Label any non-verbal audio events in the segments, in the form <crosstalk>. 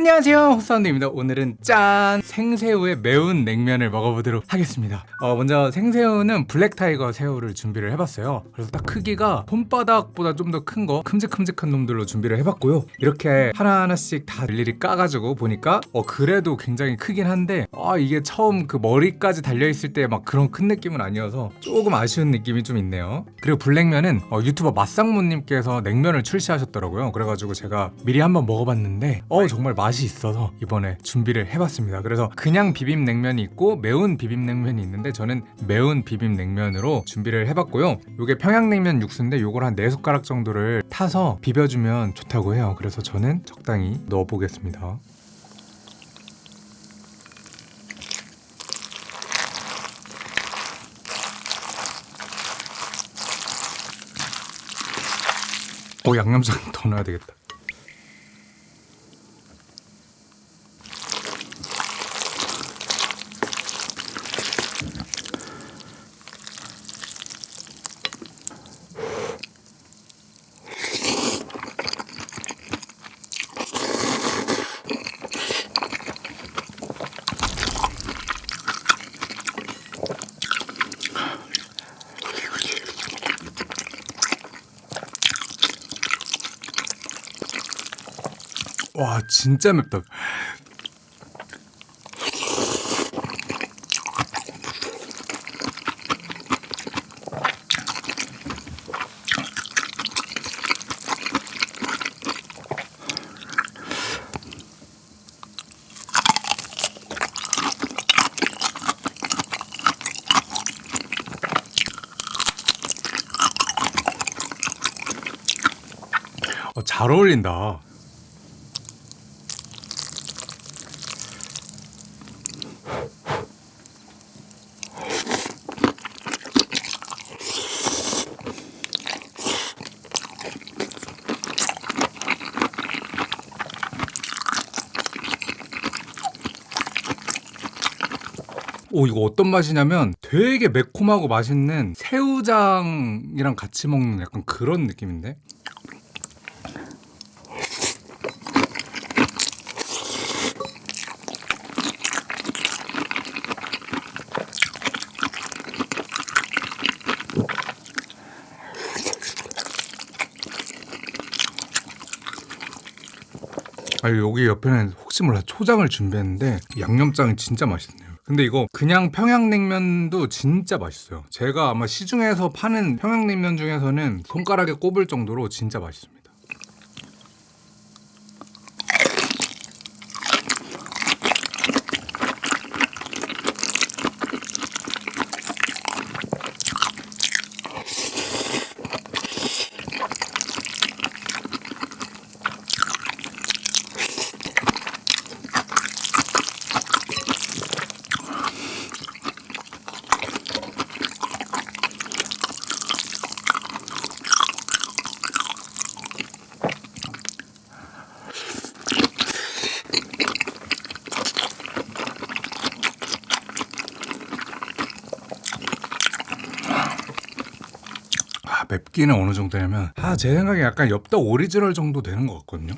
안녕하세요 호사운드입니다. 오늘은 짠! 생새우의 매운 냉면을 먹어보도록 하겠습니다. 어, 먼저 생새우는 black tiger 새우를 준비를 해봤어요. 그래서 딱 크기가 손바닥보다 좀 더 큰 거 큼직큼직한 놈들로 준비를 해봤고요. 이렇게 하나하나씩 다 일일이 까가지고 보니까 어 그래도 굉장히 크긴 한데 아 이게 처음 그 머리까지 달려있을 때 막 그런 큰 느낌은 아니어서 조금 아쉬운 느낌이 좀 있네요. 그리고 냉면은 어, 유튜버 맛상무님께서 냉면을 출시하셨더라고요. 그래가지고 제가 미리 한번 먹어봤는데 어 정말 맛이 있어서 이번에 준비를 해봤습니다. 그래서 그냥 비빔냉면이 있고 매운 비빔냉면이 있는데 저는 매운 비빔냉면으로 준비를 해봤고요. 요게 평양냉면 육수인데 요걸 한 4숟가락 정도를 타서 비벼주면 좋다고 해요. 그래서 저는 적당히 넣어보겠습니다. 오 양념장 <laughs> 더 넣어야 되겠다 와 진짜 맵다. 어, 잘 어울린다 오 이거 어떤 맛이냐면 되게 매콤하고 맛있는 새우장이랑 같이 먹는 약간 그런 느낌인데? 아 여기 옆에는 혹시 몰라 초장을 준비했는데 양념장이 진짜 맛있네요 근데 이거 그냥 평양냉면도 진짜 맛있어요. 제가 아마 시중에서 파는 평양냉면 중에서는 손가락에 꼽을 정도로 진짜 맛있습니다 맵기는 어느 정도냐면 아 제 생각에 약간 엽떡 오리지널 정도 되는 것 같거든요.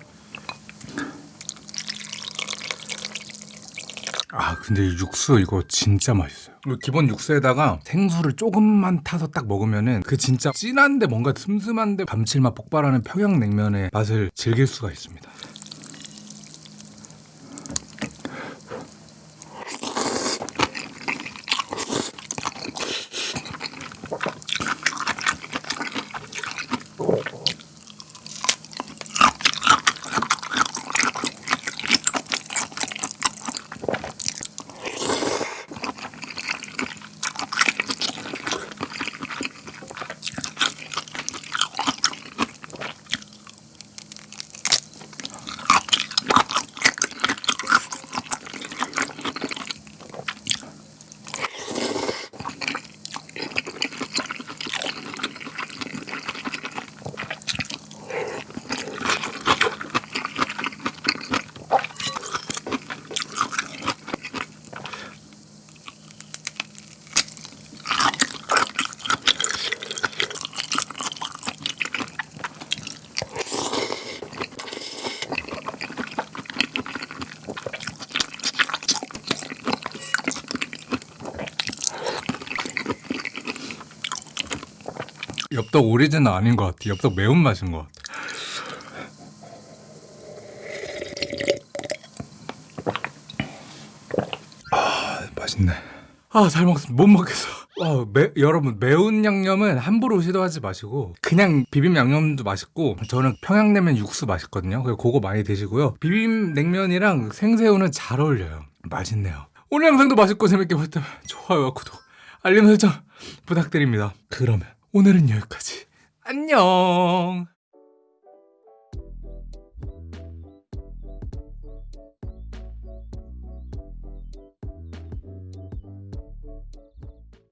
아 근데 이 육수 이거 진짜 맛있어요. 그 기본 육수에다가 생수를 조금만 타서 딱 먹으면은 그 진짜 진한데 뭔가 슴슴한데 감칠맛 폭발하는 평양냉면의 맛을 즐길 수가 있습니다. 엽떡 오리지는 아닌 것 같아. 엽떡 매운맛인 것 같아. 아, 맛있네. 아, 잘 먹습니다. 못 먹겠어. 와, 매, 여러분, 매운 양념은 함부로 시도하지 마시고, 그냥 비빔 양념도 맛있고, 저는 평양냉면 육수 맛있거든요. 그래서 그거 많이 드시고요. 비빔 냉면이랑 생새우는 잘 어울려요. 맛있네요. 오늘 영상도 맛있고 재밌게 보셨다면 좋아요와 구독, 알림 설정 부탁드립니다. 그러면 오늘은 여기까지. 안녕!